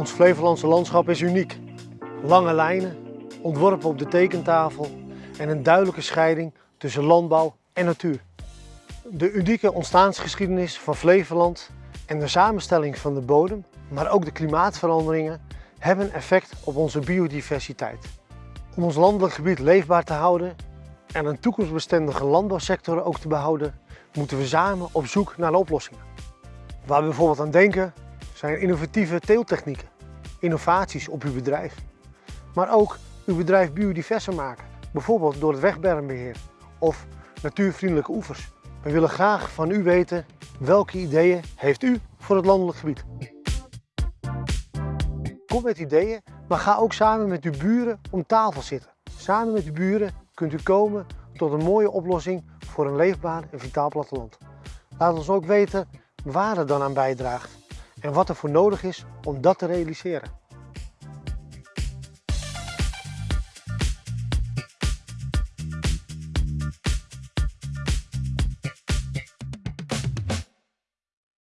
Ons Flevolandse landschap is uniek. Lange lijnen, ontworpen op de tekentafel en een duidelijke scheiding tussen landbouw en natuur. De unieke ontstaansgeschiedenis van Flevoland en de samenstelling van de bodem, maar ook de klimaatveranderingen, hebben effect op onze biodiversiteit. Om ons landelijk gebied leefbaar te houden en een toekomstbestendige landbouwsector ook te behouden, moeten we samen op zoek naar oplossingen. Waar we bijvoorbeeld aan denken zijn innovatieve teeltechnieken, innovaties op uw bedrijf. Maar ook uw bedrijf biodiverser maken, bijvoorbeeld door het wegbermbeheer of natuurvriendelijke oevers. We willen graag van u weten welke ideeën heeft u voor het landelijk gebied. Kom met ideeën, maar ga ook samen met uw buren om tafel zitten. Samen met uw buren kunt u komen tot een mooie oplossing voor een leefbaar en vitaal platteland. Laat ons ook weten waar het dan aan bijdraagt en wat er voor nodig is om dat te realiseren.